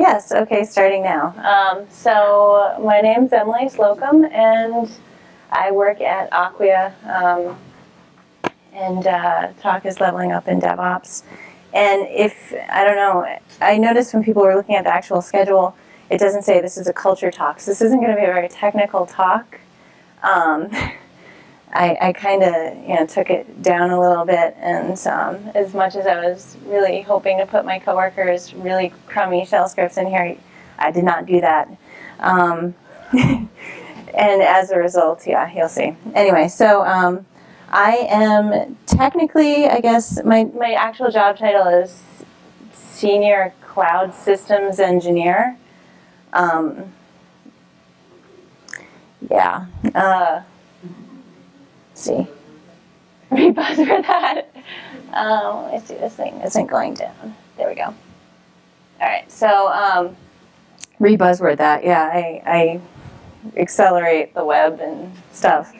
Yes, okay, starting now. Um, so my name's Emily Slocum and I work at Acquia um, and uh, talk is leveling up in DevOps. And if, I don't know, I noticed when people were looking at the actual schedule, it doesn't say this is a culture talk. So this isn't going to be a very technical talk. Um, I, I kind of you know took it down a little bit, and um, as much as I was really hoping to put my coworkers really crummy shell scripts in here, I did not do that. Um, and as a result, yeah, you'll see. Anyway, so um, I am technically, I guess, my, my actual job title is Senior Cloud Systems Engineer. Um, yeah. Uh, see. Rebuzz for that. Um, let me see, this thing isn't going down. There we go. All right, so um, rebuzzword that. Yeah, I, I accelerate the web and stuff.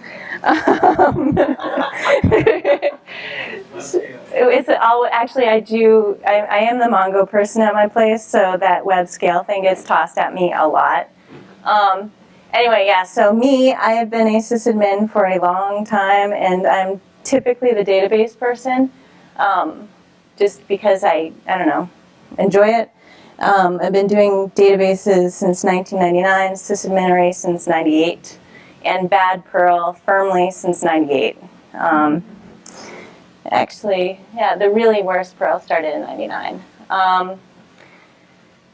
Um, it's all, actually, I do, I, I am the Mongo person at my place, so that web scale thing gets tossed at me a lot. Um, Anyway, yeah, so me, I have been a sysadmin for a long time, and I'm typically the database person, um, just because I, I don't know, enjoy it. Um, I've been doing databases since 1999, sysadmin since 98, and bad Perl firmly since 98. Um, actually, yeah, the really worst Perl started in 99.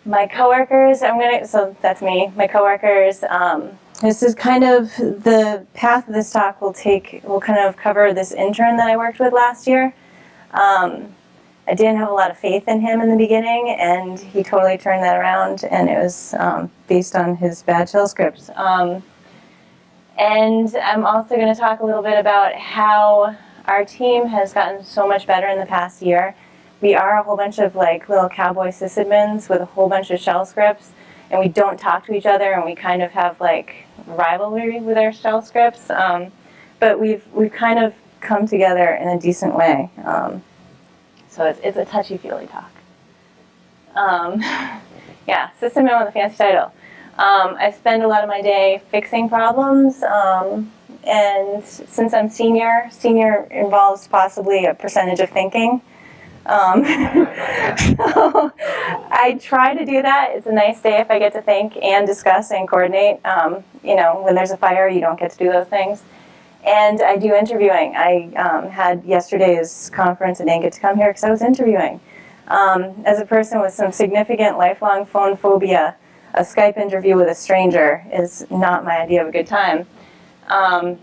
My coworkers, I'm gonna, so that's me, my coworkers, um, this is kind of the path this talk will take, will kind of cover this intern that I worked with last year. Um, I didn't have a lot of faith in him in the beginning, and he totally turned that around, and it was um, based on his bad shell scripts. Um, and I'm also going to talk a little bit about how our team has gotten so much better in the past year we are a whole bunch of like little cowboy sysadmins with a whole bunch of shell scripts and we don't talk to each other and we kind of have like rivalry with our shell scripts. Um, but we've, we've kind of come together in a decent way. Um, so it's, it's a touchy-feely talk. Um, yeah, sysadmin with a fancy title. Um, I spend a lot of my day fixing problems um, and since I'm senior, senior involves possibly a percentage of thinking. Um, so I try to do that. It's a nice day if I get to think and discuss and coordinate. Um, you know, when there's a fire, you don't get to do those things. And I do interviewing. I um, had yesterday's conference and didn't get to come here because I was interviewing. Um, as a person with some significant lifelong phone phobia, a Skype interview with a stranger is not my idea of a good time. Um,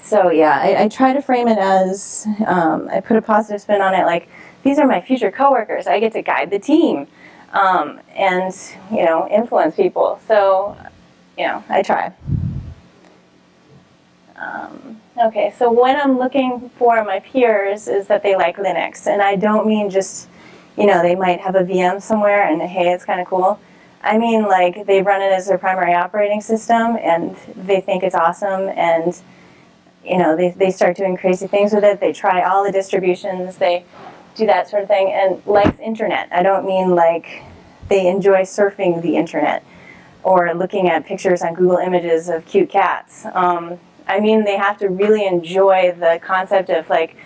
so yeah, I, I, try to frame it as, um, I put a positive spin on it, like these are my future coworkers. I get to guide the team um, and, you know, influence people. So, you know, I try. Um, okay, so when I'm looking for my peers is that they like Linux. And I don't mean just, you know, they might have a VM somewhere and hey, it's kind of cool. I mean like they run it as their primary operating system and they think it's awesome and you know, they, they start doing crazy things with it. They try all the distributions. They do that sort of thing. And likes internet. I don't mean like they enjoy surfing the internet or looking at pictures on Google Images of cute cats. Um, I mean they have to really enjoy the concept of like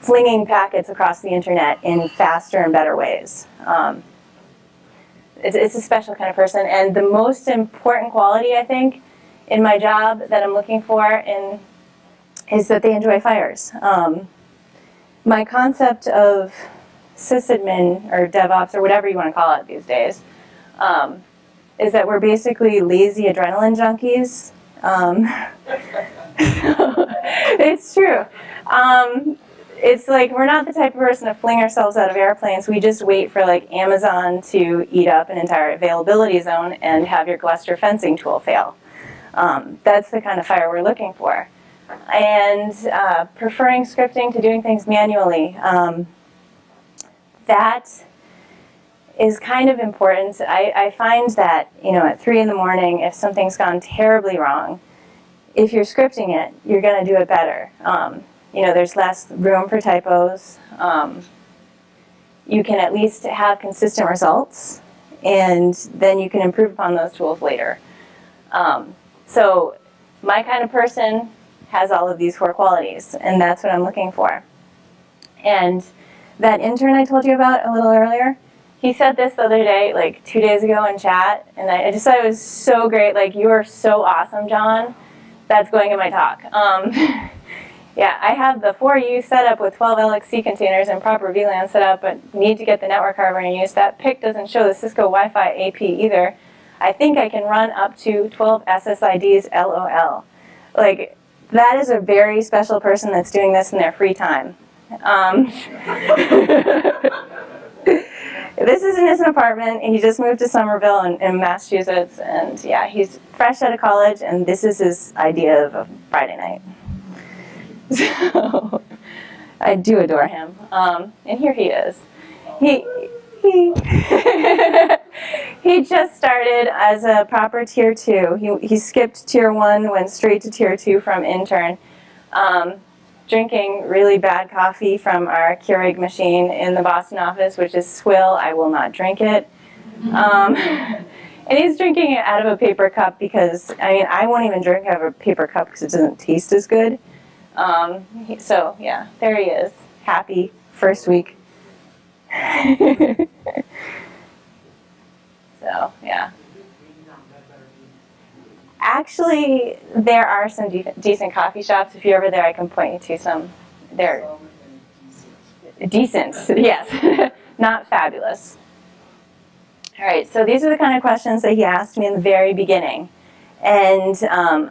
flinging packets across the internet in faster and better ways. Um, it's, it's a special kind of person. And the most important quality, I think, in my job that I'm looking for in, is that they enjoy fires. Um, my concept of sysadmin or DevOps or whatever you want to call it these days um, is that we're basically lazy adrenaline junkies. Um, it's true. Um, it's like we're not the type of person to fling ourselves out of airplanes. We just wait for like Amazon to eat up an entire availability zone and have your Gluster fencing tool fail. Um, that's the kind of fire we're looking for and uh, preferring scripting to doing things manually. Um, that is kind of important. I, I, find that, you know, at 3 in the morning, if something's gone terribly wrong, if you're scripting it, you're going to do it better. Um, you know, there's less room for typos. Um, you can at least have consistent results. and then you can improve upon those tools later. Um, so my kind of person has all of these four qualities, and that's what I'm looking for. And that intern I told you about a little earlier, he said this the other day, like two days ago in chat, and I just thought it was so great. Like, you are so awesome, John. That's going in my talk. Um, yeah, I have the 4U set up with 12 LXC containers and proper VLAN set up, but need to get the network hardware in use. That PIC doesn't show the Cisco Wi-Fi AP either. I think I can run up to 12 SSIDs LOL. Like, that is a very special person that's doing this in their free time. Um, this is in his apartment. He just moved to Somerville in, in, Massachusetts, and yeah, he's fresh out of college, and this is his idea of a Friday night. So I do adore him, um, and here he is. He he he just started as a proper tier two. He he skipped tier one, went straight to tier two from intern. Um, drinking really bad coffee from our Keurig machine in the Boston office, which is swill. I will not drink it. Um, and he's drinking it out of a paper cup because, I mean, I won't even drink out of a paper cup because it doesn't taste as good. Um, he, so, yeah, there he is. Happy first week. so, yeah. Actually, there are some de decent coffee shops. If you're ever there, I can point you to some. They're decent, yes, not fabulous. All right, so these are the kind of questions that he asked me in the very beginning. And um,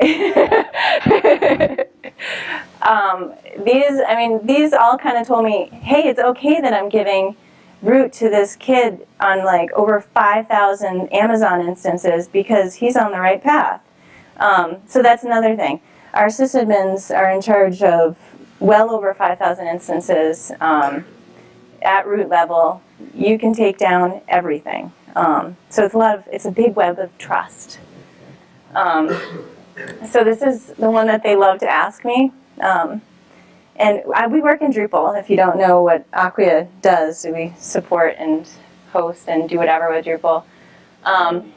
um, these, I mean, these all kind of told me, hey, it's okay that I'm giving root to this kid on like over 5,000 Amazon instances because he's on the right path. Um, so that's another thing. Our sysadmins are in charge of well over 5,000 instances um, at root level. You can take down everything. Um, so it's a lot of, it's a big web of trust. Um, so this is the one that they love to ask me. And we work in Drupal. If you don't know what Acquia does, we support and host and do whatever with Drupal. Um,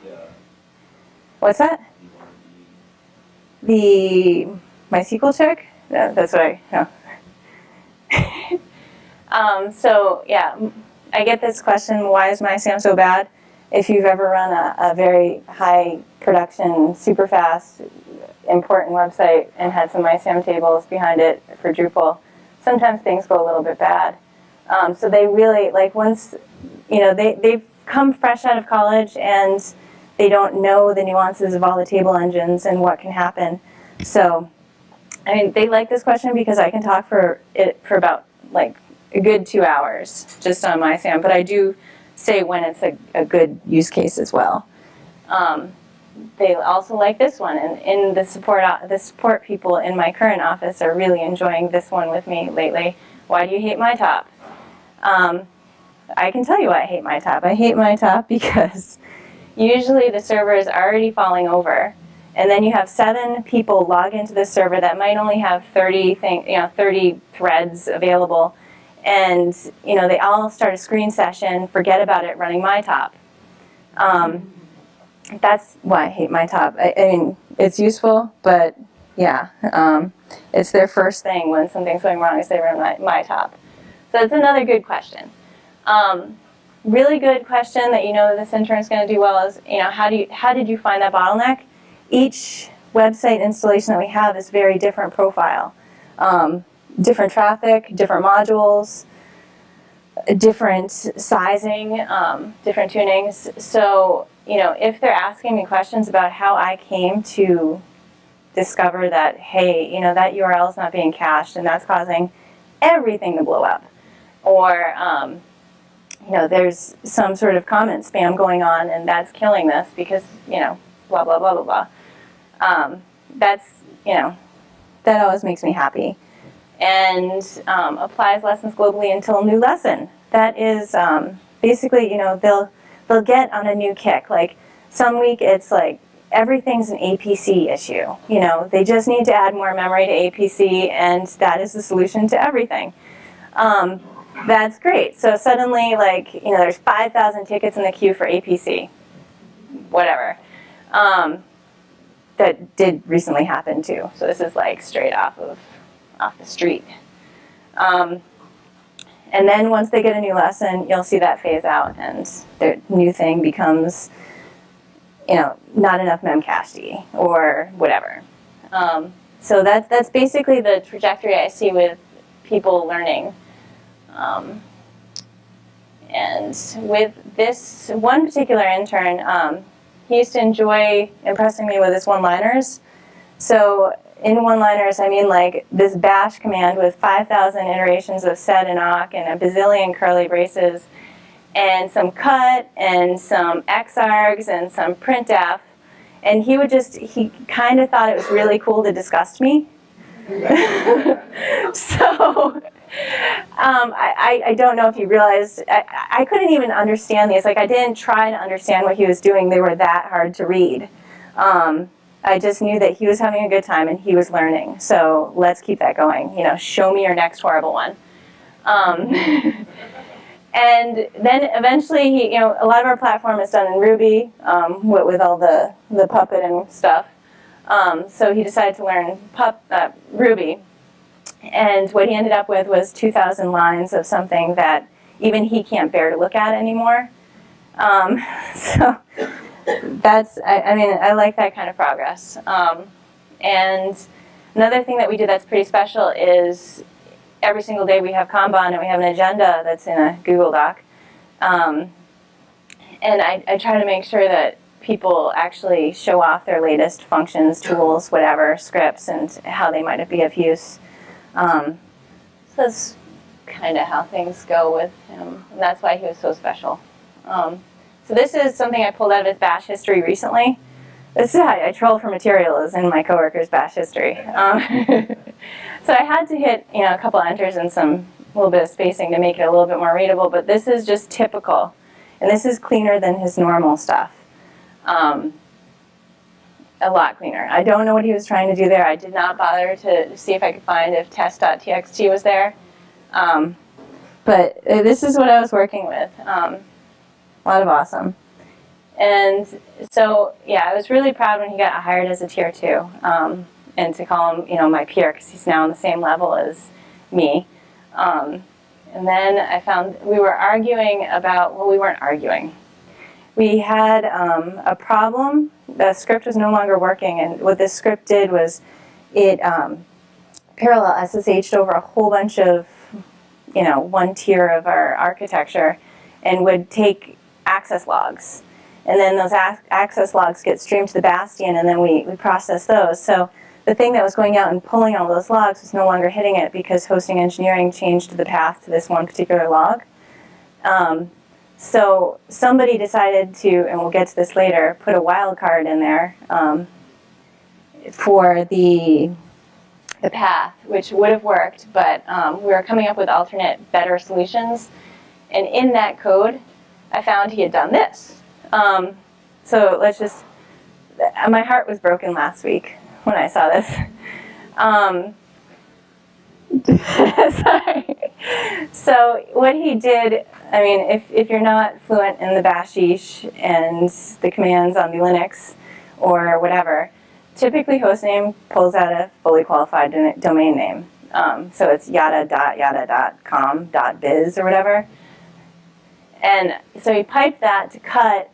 what's that? The MySQL check? Yeah, that's what I know. um, so yeah, I get this question, why is MyISAM so bad? If you've ever run a, a very high production, super fast important website and had some MyISAM tables behind it for Drupal, sometimes things go a little bit bad. Um, so they really, like once, you know, they, they've come fresh out of college and they don't know the nuances of all the table engines and what can happen. So, I mean, they like this question because I can talk for it for about like a good two hours just on MyISAM, but I do say when it's a, a good use case as well. Um, they also like this one, and in the support the support people in my current office are really enjoying this one with me lately. Why do you hate mytop? Um, I can tell you why I hate mytop. I hate mytop because usually the server is already falling over, and then you have seven people log into the server that might only have 30 thing, you know 30 threads available, and you know they all start a screen session, forget about it, running mytop. Um, that's why I hate mytop. I, I mean, it's useful, but yeah, um, it's their first thing when something's going wrong is they run my, mytop. So it's another good question. Um, really good question that you know this intern is going to do well is, you know, how, do you, how did you find that bottleneck? Each website installation that we have is very different profile. Um, different traffic, different modules, different sizing, um, different tunings. So you know, if they're asking me questions about how I came to discover that, hey, you know, that URL is not being cached and that's causing everything to blow up. Or, um, you know, there's some sort of comment spam going on and that's killing this because, you know, blah, blah, blah, blah, blah. Um, that's, you know, that always makes me happy. And um, applies lessons globally until new lesson. That is um, basically, you know, they'll they'll get on a new kick. Like some week it's like everything's an APC issue. You know, they just need to add more memory to APC and that is the solution to everything. Um, that's great. So suddenly, like, you know, there's 5,000 tickets in the queue for APC, whatever. Um, that did recently happen too. So this is like straight off of off the street. Um, and then once they get a new lesson, you'll see that phase out and their new thing becomes, you know, not enough memcached or whatever. Um, so that's, that's basically the trajectory I see with people learning. Um, and with this one particular intern, um, he used to enjoy impressing me with his one-liners. So in one-liners, I mean like this bash command with 5,000 iterations of sed and awk and a bazillion curly braces and some cut and some xargs and some printf. And he would just, he kind of thought it was really cool to disgust me. so um, I, I don't know if he realized, I, I couldn't even understand these. Like I didn't try to understand what he was doing. They were that hard to read. Um, I just knew that he was having a good time and he was learning. So let's keep that going. You know, show me your next horrible one. Um, and then eventually, he, you know, a lot of our platform is done in Ruby um, with, with, all the, the Puppet and stuff. Um, so he decided to learn pup, uh, Ruby. And what he ended up with was 2,000 lines of something that even he can't bear to look at anymore. Um, so that's, I, I, mean, I like that kind of progress. Um, and another thing that we do that's pretty special is every single day we have Kanban and we have an agenda that's in a Google Doc. Um, and I, I try to make sure that people actually show off their latest functions, tools, whatever, scripts, and how they might be of use. Um, so that's kind of how things go with him, and that's why he was so special. Um, so this is something I pulled out of his bash history recently. This is how I troll for material is in my coworker's bash history. Um, so I had to hit you know a couple enters and some little bit of spacing to make it a little bit more readable, but this is just typical. And this is cleaner than his normal stuff. Um, a lot cleaner. I don't know what he was trying to do there. I did not bother to see if I could find if test.txt was there. Um, but uh, this is what I was working with. Um, a lot of awesome. And so, yeah, I was really proud when he got hired as a tier two. Um, and to call him, you know, my peer, because he's now on the same level as me. Um, and then I found we were arguing about, well, we weren't arguing. We had um, a problem. The script was no longer working, and what this script did was it um, parallel SSH'd over a whole bunch of, you know, one tier of our architecture and would take access logs. And then those access logs get streamed to the Bastion, and then we, we process those. So the thing that was going out and pulling all those logs was no longer hitting it because hosting engineering changed the path to this one particular log. Um, so somebody decided to, and we'll get to this later, put a wildcard in there um, for the, the path, which would have worked, but um, we were coming up with alternate, better solutions. And in that code, I found he had done this. Um, so let's just, my heart was broken last week when I saw this. Um, sorry. So what he did, I mean, if, if you're not fluent in the bashish and the commands on the Linux or whatever, typically hostname pulls out a fully qualified domain name. Um, so it's yada.yada.com.biz or whatever. And so he piped that to cut,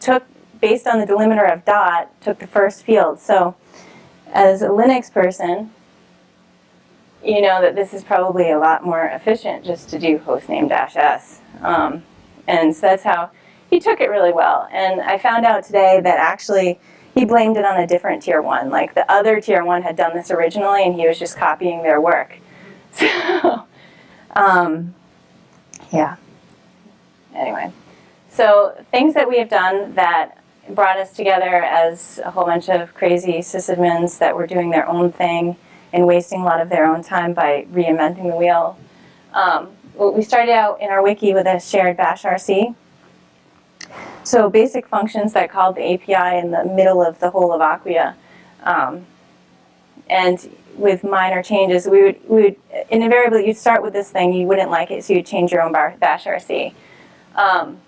took, based on the delimiter of dot, took the first field. So as a Linux person, you know that this is probably a lot more efficient just to do hostname dash s. Um, and so that's how he took it really well. And I found out today that actually he blamed it on a different tier one. Like the other tier one had done this originally and he was just copying their work. So, um, yeah anyway. So things that we have done that brought us together as a whole bunch of crazy sysadmins that were doing their own thing and wasting a lot of their own time by reinventing the wheel. Um, we started out in our wiki with a shared bash RC. So basic functions that called the API in the middle of the whole of Acquia. Um, and with minor changes, we would, we would invariably you'd start with this thing, you wouldn't like it, so you'd change your own bash RC. Um,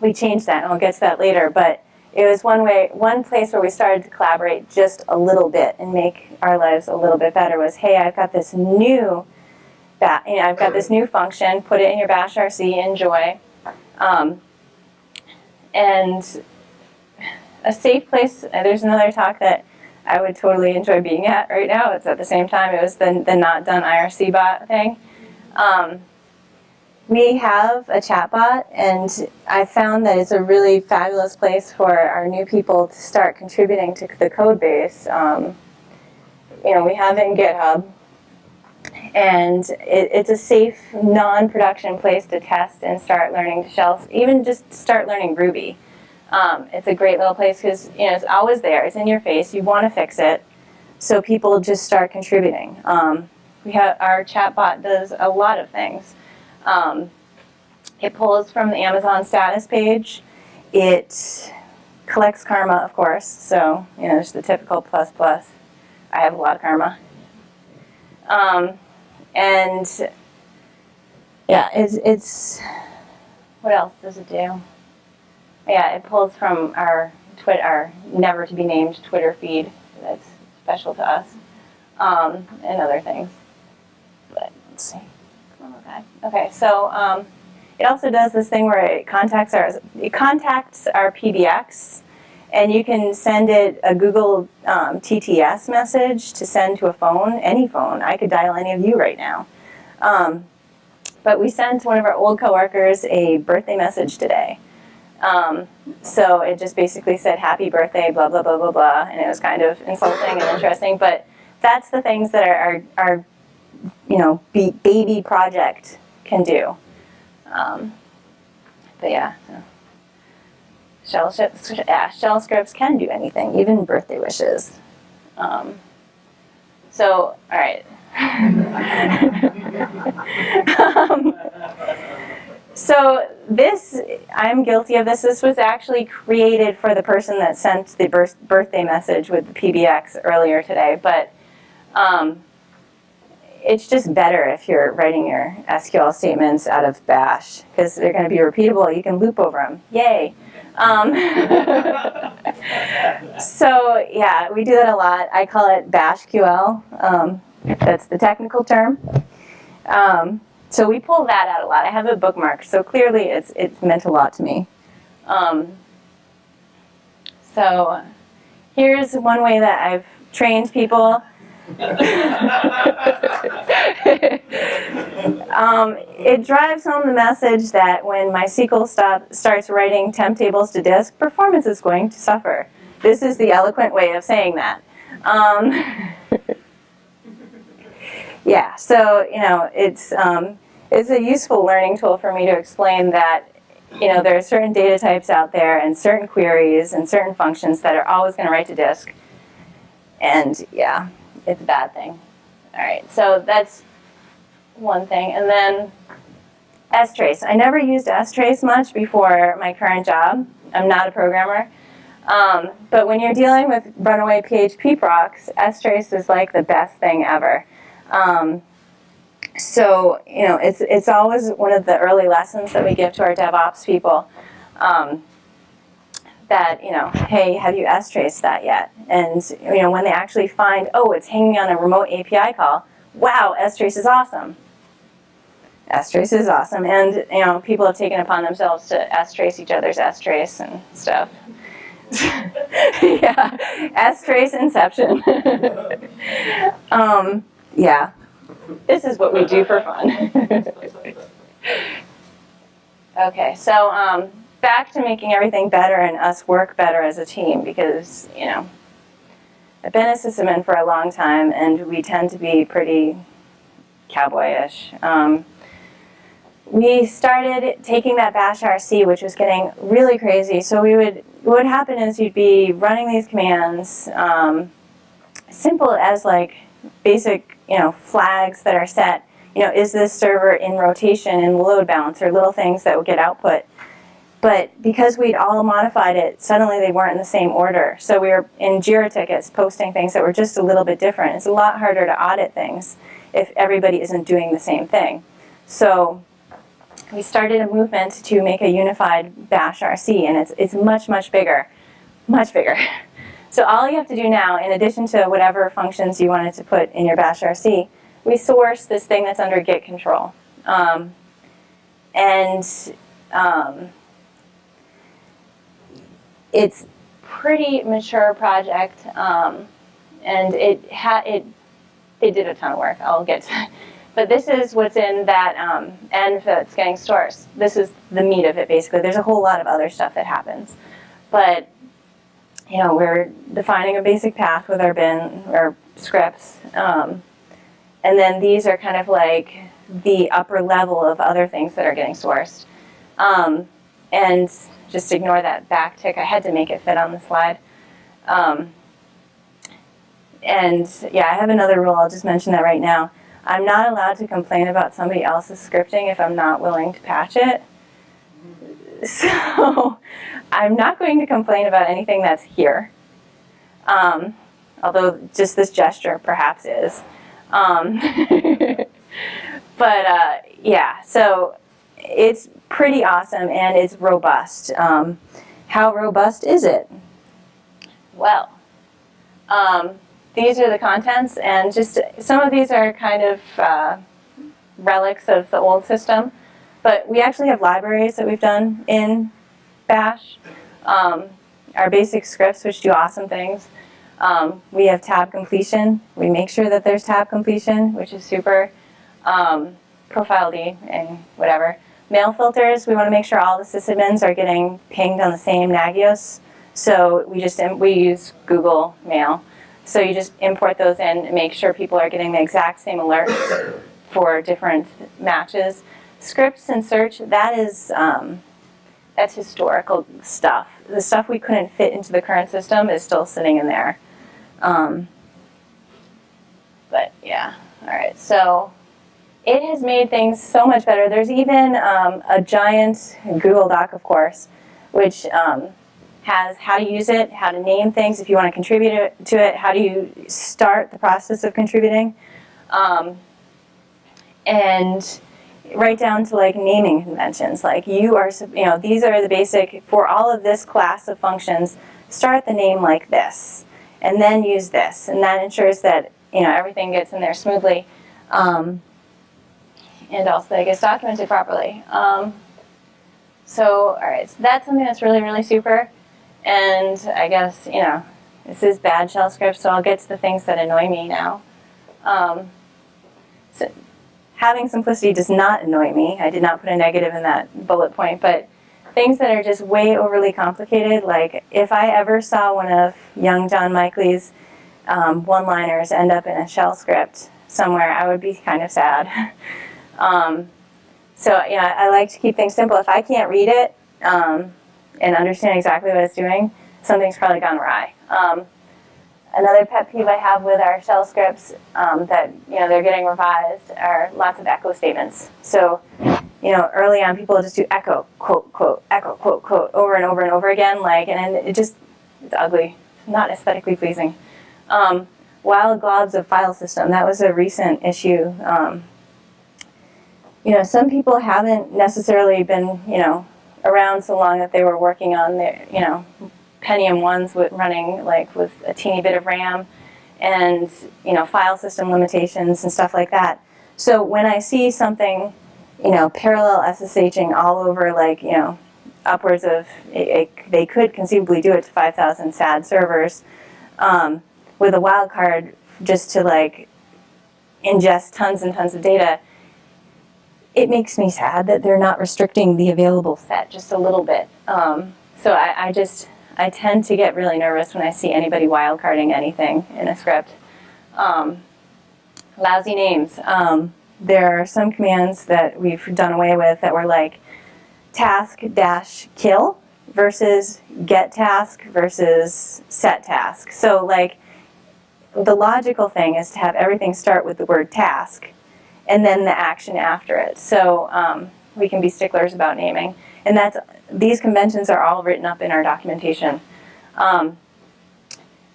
we changed that, and we'll get to that later, but it was one way, one place where we started to collaborate just a little bit and make our lives a little bit better was, hey, I've got this new, you know, I've got this new function, put it in your bash RC, enjoy. Um, and a safe place, uh, there's another talk that I would totally enjoy being at right now. It's at the same time, it was the, the not done IRC bot thing. Um, we have a chatbot, and I found that it's a really fabulous place for our new people to start contributing to the code base. Um, you know, we have it in GitHub, and it, it's a safe, non-production place to test and start learning to shell, even just start learning Ruby. Um, it's a great little place because you know it's always there. It's in your face. You want to fix it, so people just start contributing. Um, we have our chatbot does a lot of things. Um, it pulls from the Amazon status page. It collects karma, of course. So you know, there's the typical plus plus. I have a lot of karma. Um, and yeah, it's, it's what else does it do? Yeah, it pulls from our Twitter, our never to be named Twitter feed. That's special to us, um, and other things. But let's see. Okay. Okay. So um, it also does this thing where it contacts our it contacts our PBX, and you can send it a Google um, TTS message to send to a phone, any phone. I could dial any of you right now. Um, but we sent one of our old coworkers a birthday message today. Um, so it just basically said happy birthday, blah, blah, blah, blah, blah, and it was kind of insulting and interesting, but that's the things that our, our you know, be, baby project can do. Um, but yeah, shell, yeah, shell scripts can do anything, even birthday wishes. Um, so, all right. um, so this, I'm guilty of this. This was actually created for the person that sent the birth, birthday message with the PBX earlier today, but um, it's just better if you're writing your SQL statements out of Bash because they're going to be repeatable. You can loop over them. Yay. Um, so yeah, we do that a lot. I call it BashQL. Um, that's the technical term. Um, so we pull that out a lot. I have a bookmark, so clearly it's, it's meant a lot to me. Um, so here's one way that I've trained people. um, it drives home the message that when MySQL stop, starts writing temp tables to disk, performance is going to suffer. This is the eloquent way of saying that. Um, yeah, so you know, it's um, it's a useful learning tool for me to explain that you know, there are certain data types out there and certain queries and certain functions that are always going to write to disk. And yeah, it's a bad thing. All right, so that's one thing. And then strace. I never used strace much before my current job. I'm not a programmer. Um, but when you're dealing with runaway PHP procs, strace is like the best thing ever. Um, so, you know, it's, it's always one of the early lessons that we give to our DevOps people um, that, you know, hey, have you S-traced that yet? And, you know, when they actually find, oh, it's hanging on a remote API call, wow, S-trace is awesome. S-trace is awesome. And, you know, people have taken upon themselves to S-trace each other's S-trace and stuff. yeah, S-trace inception. um, yeah, this is what we do for fun. okay, so um, back to making everything better and us work better as a team because, you know, I've been a sysadmin for a long time and we tend to be pretty cowboyish. Um, we started taking that bash RC, which was getting really crazy. So we would, what would happen is you'd be running these commands, um, simple as like basic you know, flags that are set. You know, is this server in rotation in load balance or little things that would get output. But because we'd all modified it, suddenly they weren't in the same order. So we were in JIRA tickets posting things that were just a little bit different. It's a lot harder to audit things. if everybody isn't doing the same thing. So we started a movement to make a unified bash RC and it's, it's much, much bigger, much bigger. So all you have to do now, in addition to whatever functions you wanted to put in your bash RC, we source this thing that's under git control. Um, and um, it's pretty mature project, um, and it had it it did a ton of work. I'll get to but this is what's in that um, env that's getting sourced. This is the meat of it, basically. There's a whole lot of other stuff that happens. But, you know, we're defining a basic path with our bin, or scripts. Um, and then these are kind of like the upper level of other things that are getting sourced. Um, and just ignore that back tick. I had to make it fit on the slide. Um, and yeah, I have another rule. I'll just mention that right now. I'm not allowed to complain about somebody else's scripting if I'm not willing to patch it. So I'm not going to complain about anything that's here. Um, although just this gesture perhaps is. Um, but uh, yeah, so it's pretty awesome and it's robust. Um, how robust is it? Well, um, these are the contents, and just some of these are kind of uh, relics of the old system. But we actually have libraries that we've done in Bash. Um, our basic scripts, which do awesome things. Um, we have tab completion. We make sure that there's tab completion, which is super. Um, profile D and whatever. Mail filters, we want to make sure all the sysadmins are getting pinged on the same Nagios. So we just we use Google Mail. So you just import those in and make sure people are getting the exact same alerts for different matches. Scripts and search, that is, um, that's historical stuff. The stuff we couldn't fit into the current system is still sitting in there. Um, but yeah, all right, so it has made things so much better. There's even um, a giant Google Doc, of course, which um, has how to use it, how to name things if you want to contribute to it, how do you start the process of contributing, um, and right down to like naming conventions. Like you are, you know, these are the basic, for all of this class of functions, start the name like this, and then use this, and that ensures that, you know, everything gets in there smoothly, um, and also that it gets documented properly. Um, so, all right, so that's something that's really, really super. And I guess, you know, this is bad shell script, so I'll get to the things that annoy me now. Um, so having simplicity does not annoy me. I did not put a negative in that bullet point, but things that are just way overly complicated, like if I ever saw one of young John Mikely's um, one-liners end up in a shell script somewhere, I would be kind of sad. um, so, know, I like to keep things simple. If I can't read it, um, and understand exactly what it's doing, something's probably gone awry. Um, another pet peeve I have with our shell scripts um, that you know they're getting revised are lots of echo statements. So you know early on people just do echo quote quote echo quote quote over and over and over again like and it just it's ugly, not aesthetically pleasing. Um, wild globs of file system that was a recent issue. You know some people haven't necessarily been you know around so long that they were working on their, you know, Pentium 1s with running like with a teeny bit of RAM and, you know, file system limitations and stuff like that. So when I see something, you know, parallel SSHing all over like, you know, upwards of, it, it, they could conceivably do it to 5,000 SAD servers um, with a wildcard just to like ingest tons and tons of data, it makes me sad that they're not restricting the available set just a little bit. Um, so I, I, just, I tend to get really nervous when I see anybody wildcarding anything in a script. Um, lousy names. Um, there are some commands that we've done away with that were like task dash kill versus get task versus set task. So like the logical thing is to have everything start with the word task and then the action after it. So um, we can be sticklers about naming. And that's, these conventions are all written up in our documentation. Um,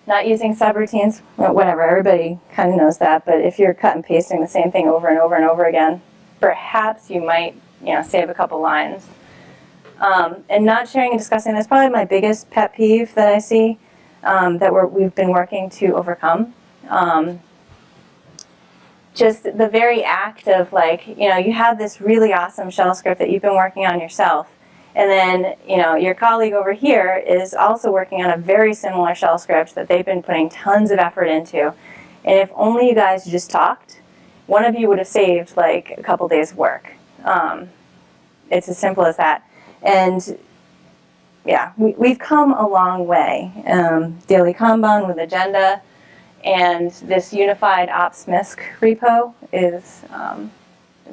not using subroutines, whatever, everybody kind of knows that, but if you're cut and pasting the same thing over and over and over again, perhaps you might, you know, save a couple lines. Um, and not sharing and discussing, that's probably my biggest pet peeve that I see um, that we're, we've been working to overcome. Um, just the very act of like, you know, you have this really awesome shell script that you've been working on yourself, and then, you know, your colleague over here is also working on a very similar shell script that they've been putting tons of effort into. And if only you guys just talked, one of you would have saved like a couple days work. Um, it's as simple as that. And yeah, we, have come a long way. Um, daily Kanban with agenda and this unified ops MISC repo is um,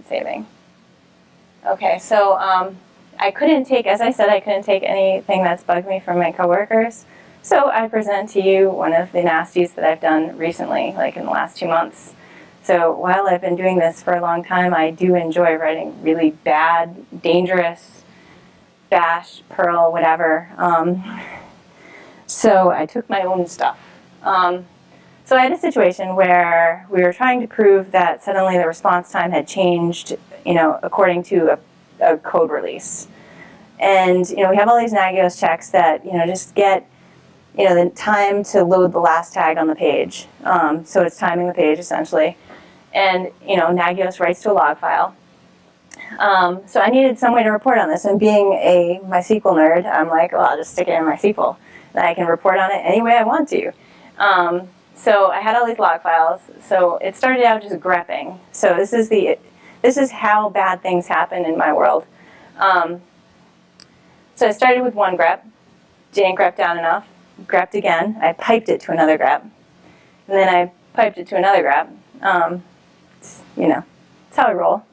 saving. Okay, so um, I couldn't take, as I said, I couldn't take anything that's bugged me from my coworkers. So I present to you one of the nasties that I've done recently, like in the last two months. So while I've been doing this for a long time, I do enjoy writing really bad, dangerous, bash, Perl, whatever. Um, so I took my own stuff. Um, so I had a situation where we were trying to prove that suddenly the response time had changed, you know, according to a a code release. And you know, we have all these Nagios checks that you know just get you know the time to load the last tag on the page. Um, so it's timing the page essentially. And you know, Nagios writes to a log file. Um, so I needed some way to report on this. And being a MySQL nerd, I'm like, well, I'll just stick it in MySQL. And I can report on it any way I want to. Um, so I had all these log files. So it started out just grepping. So this is the this is how bad things happen in my world. Um, so I started with one grep, didn't grep down enough, grepped again, I piped it to another grep, and then I piped it to another grep. Um, you know, that's how I roll.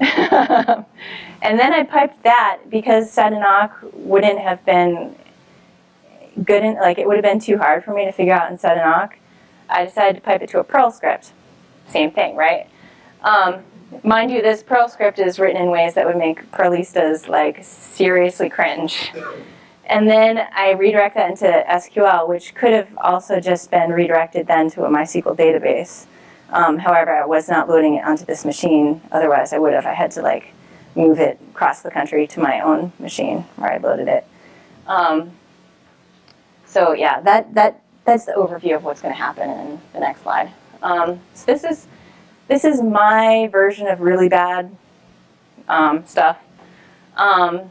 and then I piped that because sed and awk wouldn't have been good, in, like it would have been too hard for me to figure out in sed and awk. I decided to pipe it to a Perl script. Same thing, right? Um, Mind you, this Perl script is written in ways that would make Perlistas like seriously cringe. And then I redirect that into SQL, which could have also just been redirected then to a MySQL database. Um, however, I was not loading it onto this machine. Otherwise, I would have. I had to like move it across the country to my own machine where I loaded it. Um, so yeah, that, that, that's the overview of what's going to happen in the next slide. Um, so this is this is my version of really bad um, stuff. Um,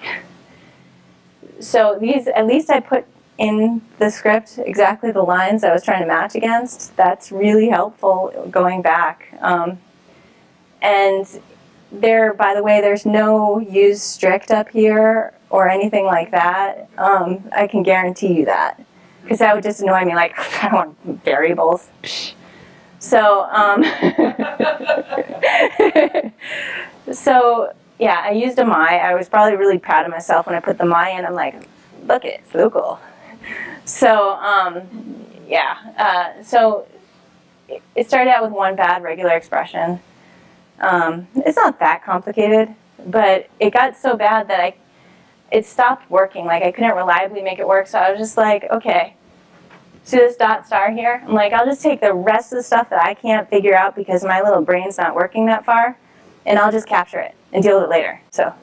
so these, at least I put in the script exactly the lines I was trying to match against. That's really helpful going back. Um, and there, by the way, there's no use strict up here or anything like that. Um, I can guarantee you that. Because that would just annoy me, like, I want variables. So, um, so yeah, I used a my. I was probably really proud of myself when I put the my in. I'm like, look it, it's local. So, um, yeah, uh, so it started out with one bad regular expression. Um, it's not that complicated, but it got so bad that I, it stopped working. Like I couldn't reliably make it work. So I was just like, okay, See this dot star here? I'm like, I'll just take the rest of the stuff that I can't figure out because my little brain's not working that far, and I'll just capture it and deal with it later. So,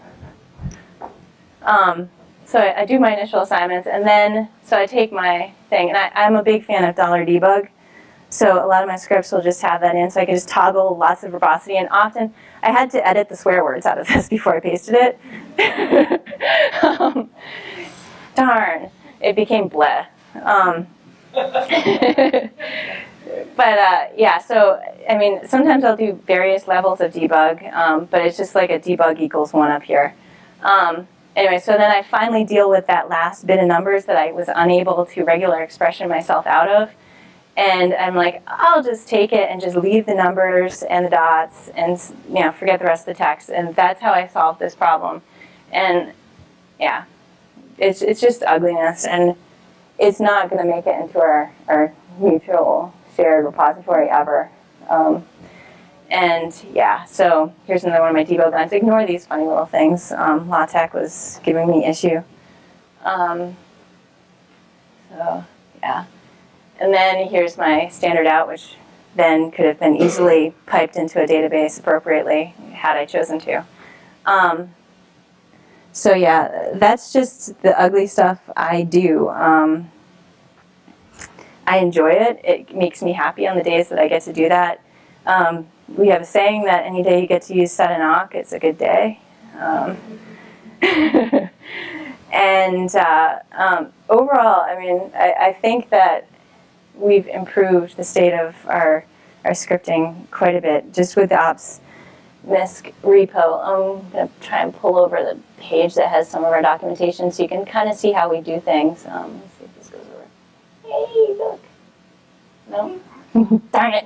um, so I, I do my initial assignments, and then, so I take my thing, and I, I'm a big fan of dollar $debug, so a lot of my scripts will just have that in, so I can just toggle lots of verbosity, and often, I had to edit the swear words out of this before I pasted it. um, darn, it became bleh. Um, but uh, yeah, so I mean, sometimes I'll do various levels of debug, um, but it's just like a debug equals one up here. Um, anyway, so then I finally deal with that last bit of numbers that I was unable to regular expression myself out of. And I'm like, I'll just take it and just leave the numbers and the dots and you know forget the rest of the text. And that's how I solved this problem. And yeah, it's, it's just ugliness. And it's not going to make it into our, our mutual shared repository ever. Um, and yeah, so here's another one of my debug lines. Ignore these funny little things. Um, LaTeX was giving me issue. Um, so yeah. And then here's my standard out, which then could have been easily piped into a database appropriately had I chosen to. Um, so yeah, that's just the ugly stuff I do. Um, I enjoy it. It makes me happy on the days that I get to do that. Um, we have a saying that any day you get to use sed and awk, it's a good day. Um, and uh, um, overall, I mean, I, I, think that we've improved the state of our, our scripting quite a bit just with the ops MISC repo. I'm going to try and pull over the page that has some of our documentation so you can kind of see how we do things. Um, let's see if this goes over. Hey, look. No? Darn it.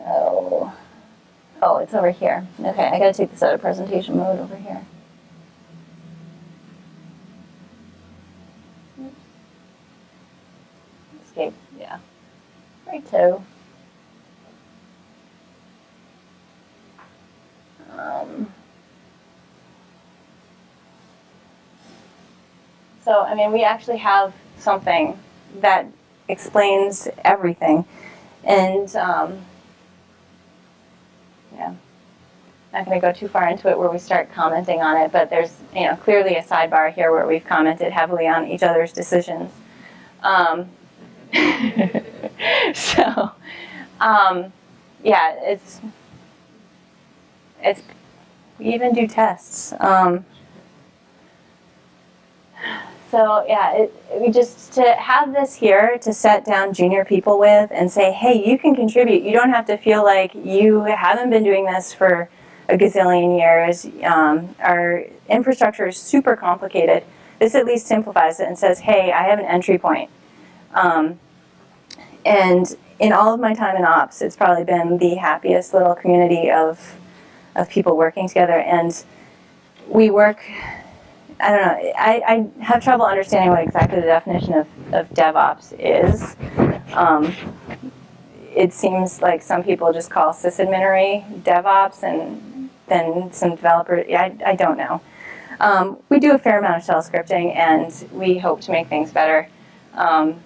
Oh. Oh, it's over here. Okay, I gotta take this out of presentation mode over here. Escape, yeah. Righto. Um, so, I mean, we actually have something that explains everything. And, um, yeah, not going to go too far into it where we start commenting on it, but there's, you know, clearly a sidebar here where we've commented heavily on each other's decisions. Um, so, um, yeah, it's it's we even do tests. Um, so yeah, it, we just to have this here to set down junior people with and say, hey, you can contribute. You don't have to feel like you haven't been doing this for a gazillion years. Um, our infrastructure is super complicated. This at least simplifies it and says, hey, I have an entry point. Um, and in all of my time in ops, it's probably been the happiest little community of of people working together. And we work, I don't know, I, I have trouble understanding what exactly the definition of, of DevOps is. Um, it seems like some people just call sysadminery DevOps and then some developer, I, I don't know. Um, we do a fair amount of shell scripting and we hope to make things better. Um,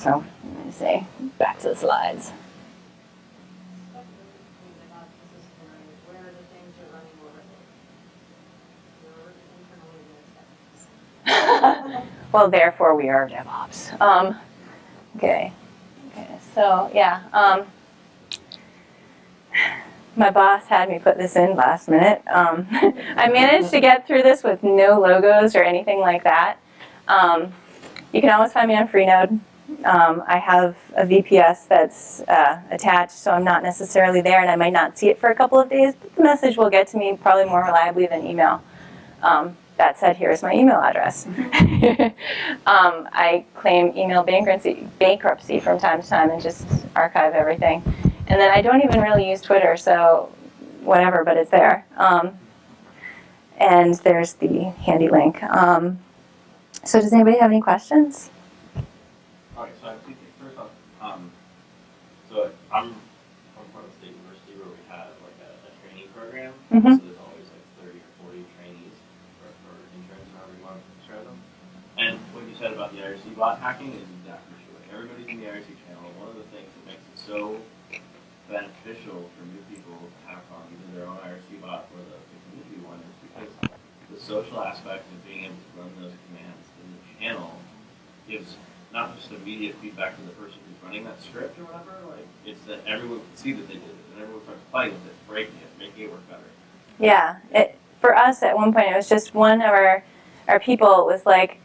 so, let me say back to the slides. well, therefore we are DevOps. Um, okay. Okay. So yeah. Um, my boss had me put this in last minute. Um, I managed to get through this with no logos or anything like that. Um, you can always find me on Freenode. Um, I have a VPS that's uh, attached, so I'm not necessarily there, and I might not see it for a couple of days, but the message will get to me probably more reliably than email. Um, that said, here's my email address. um, I claim email bankruptcy, bankruptcy from time to time and just archive everything. And then I don't even really use Twitter, so whatever, but it's there. Um, and there's the handy link. Um, so does anybody have any questions? All right, so I have two things. First off, um, so I'm from Portland State University where we have like a, a training program. Mm -hmm. so said about the IRC bot hacking is exactly true. Like everybody's in the IRC channel. One of the things that makes it so beneficial for new people to hack on either their own IRC bot or the, the community one is because the social aspect of being able to run those commands in the channel gives not just immediate feedback to the person who's running that script or whatever, like it's that everyone can see that they did it and everyone starts playing with it, breaking it, making it work better. Yeah, it, for us at one point it was just one of our, our people was like,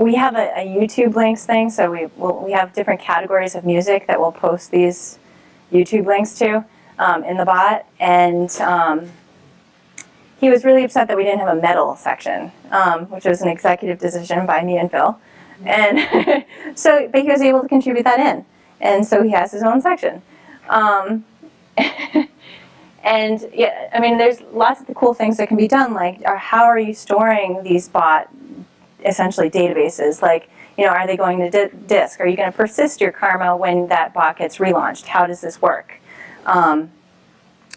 we have a, a, YouTube links thing, so we we'll, we have different categories of music that we'll post these YouTube links to um, in the bot, and um, he was really upset that we didn't have a metal section, um, which was an executive decision by me and Phil, and so but he was able to contribute that in, and so he has his own section. Um, and yeah, I mean, there's lots of the cool things that can be done, like how are you storing these bot essentially databases? Like you know are they going to disk? Are you going to persist your karma when that bot gets relaunched? How does this work? Um,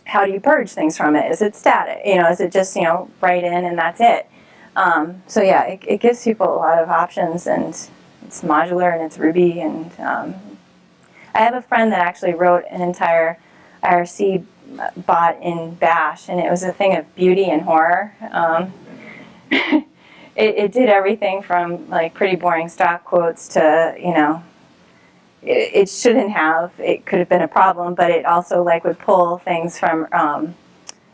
how do you purge things from it? Is it static? You know is it just you know write in and that's it Um, so yeah, it, it gives people a lot of options and it's modular and it's Ruby and um, I have a friend that actually wrote an entire IRC bot in Bash and it was a thing of beauty and horror. Um, it, it did everything from like pretty boring stock quotes to, you know, it, it shouldn't have, it could have been a problem, but it also like would pull things from um,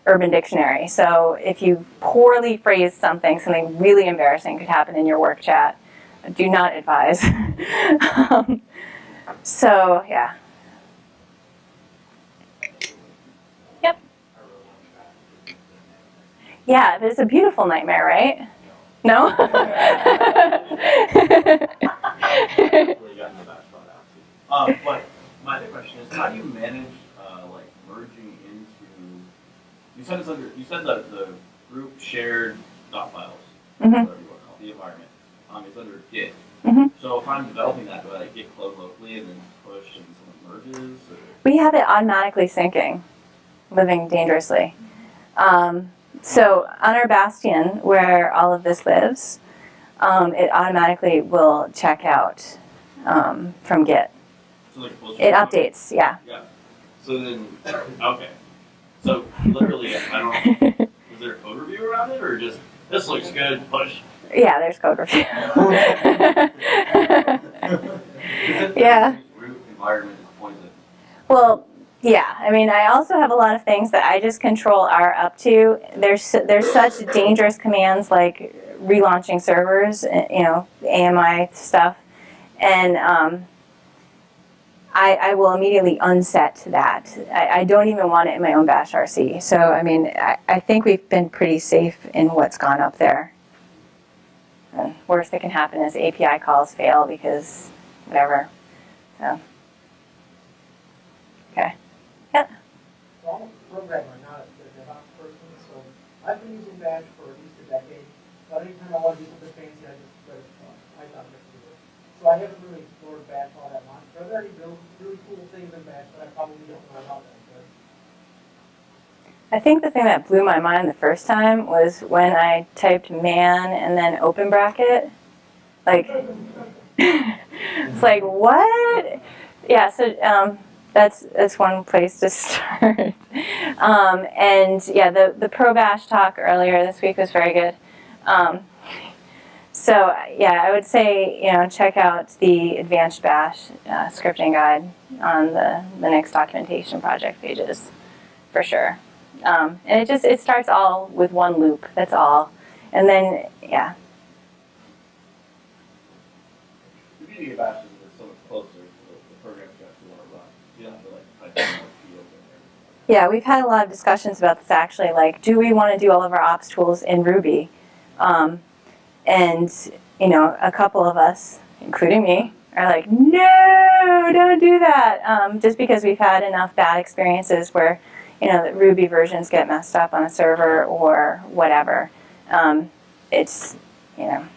Urban Dictionary. So if you poorly phrase something, something really embarrassing could happen in your work chat. Do not advise. um, so yeah. Yep. Yeah, it's a beautiful nightmare, right? No? Um, my other question is, how do you manage, uh, like merging into, you said it's under, you said the, the group shared dot files, Mhm. whatever you want to call the environment, um, is under Git. Mhm. So if I'm developing that, do I like git clone locally and then push and someone merges, or? We have it automatically syncing, living dangerously. Um, so on our bastion, where all of this lives, um, it automatically will check out um, from Git. So like It updates, yeah. Yeah. So then, okay. So literally, I don't, is there a code review around it or just, this looks good, push? yeah, there's code review. Yeah. Root environment poison. Well, yeah. I mean, I also have a lot of things that I just control R up to. There's there's such dangerous commands like relaunching servers, eh, you know, AMI stuff, and um, I, I will immediately unset that. I, I don't even want it in my own Bash RC. So I mean, I, I think we've been pretty safe in what's gone up there. And worst that can happen is API calls fail because whatever. So. Okay. So I'm a programmer, not a DevOps person, so I've been using Bash for at least a decade. But anytime I want to do something fancy, I just uh, Python next to it. So I haven't really explored Bash all that much. I've already built really cool things in Bash, but I probably don't know about them. I think the thing that blew my mind the first time was when I typed man and then open bracket. Like, it's like, what? Yeah, so um, that's, that's one place to start. um, and yeah, the, the Pro Bash talk earlier this week was very good. Um, so yeah, I would say, you know, check out the Advanced Bash uh, scripting guide on the Linux documentation project pages, for sure. Um, and it just, it starts all with one loop, that's all. And then, yeah, The beauty of Bash is it's so much closer to the, the programs you actually want to run. You don't have to like type in like field in there. yeah, we've had a lot of discussions about this actually, like, do we want to do all of our ops tools in Ruby? Um, and, you know, a couple of us, including me, are like, mm-hmm. no, don't do that. Um, just because we've had enough bad experiences where, you know, the Ruby versions get messed up on a server or whatever. Um, it's, you know,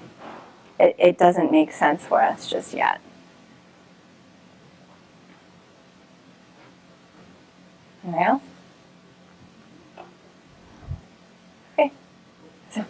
it, it doesn't make sense for us just yet. Anything else? Okay. So.